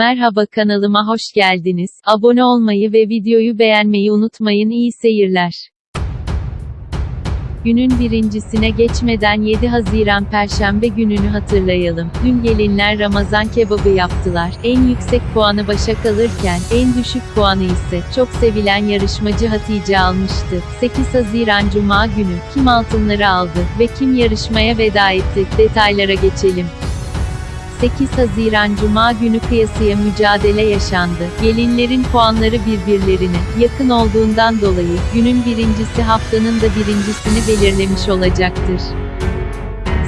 Merhaba kanalıma hoş geldiniz. Abone olmayı ve videoyu beğenmeyi unutmayın. İyi seyirler. Günün birincisine geçmeden 7 Haziran Perşembe gününü hatırlayalım. Dün gelinler Ramazan kebabı yaptılar. En yüksek puanı Başak alırken, en düşük puanı ise çok sevilen yarışmacı Hatice almıştı. 8 Haziran Cuma günü, kim altınları aldı ve kim yarışmaya veda etti? Detaylara geçelim. 8 Haziran Cuma günü kıyasıya mücadele yaşandı. Gelinlerin puanları birbirlerine yakın olduğundan dolayı, günün birincisi haftanın da birincisini belirlemiş olacaktır.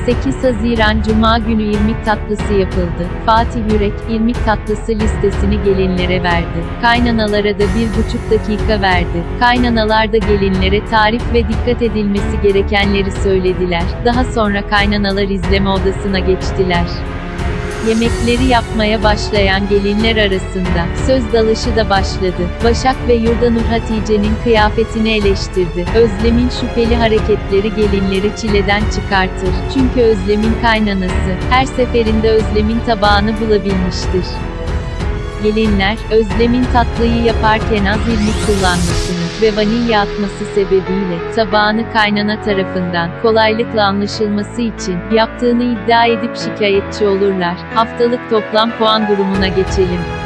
8 Haziran Cuma günü irmik tatlısı yapıldı. Fatih Yürek, irmik tatlısı listesini gelinlere verdi. Kaynanalara da bir buçuk dakika verdi. Kaynanalar da gelinlere tarif ve dikkat edilmesi gerekenleri söylediler. Daha sonra kaynanalar izleme odasına geçtiler. Yemekleri yapmaya başlayan gelinler arasında söz dalışı da başladı. Başak ve Yurdanur Hatice'nin kıyafetini eleştirdi. Özlem'in şüpheli hareketleri gelinleri çileden çıkartır. Çünkü Özlem'in kaynanası her seferinde Özlem'in tabağını bulabilmiştir. Gelinler, Özlem'in tatlıyı yaparken az irmik kullanmasını ve vanilya atması sebebiyle tabağını kaynana tarafından kolaylıkla anlaşılması için yaptığını iddia edip şikayetçi olurlar. Haftalık toplam puan durumuna geçelim.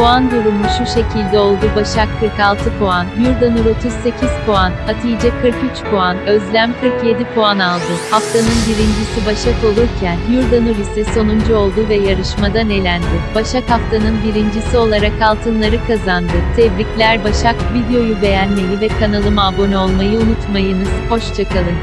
Puan durumu şu şekilde oldu Başak 46 puan, Yurdanur 38 puan, Hatice 43 puan, Özlem 47 puan aldı. Haftanın birincisi Başak olurken, Yurdanur ise sonuncu oldu ve yarışmadan elendi. Başak haftanın birincisi olarak altınları kazandı. Tebrikler Başak, videoyu beğenmeyi ve kanalıma abone olmayı unutmayınız. Hoşçakalın.